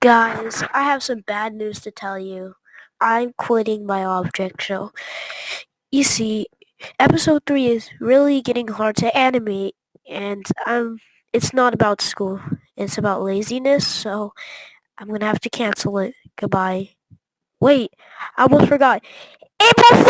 Guys, I have some bad news to tell you. I'm quitting my object show. You see, episode 3 is really getting hard to animate and um it's not about school. It's about laziness, so I'm going to have to cancel it. Goodbye. Wait, I almost forgot. April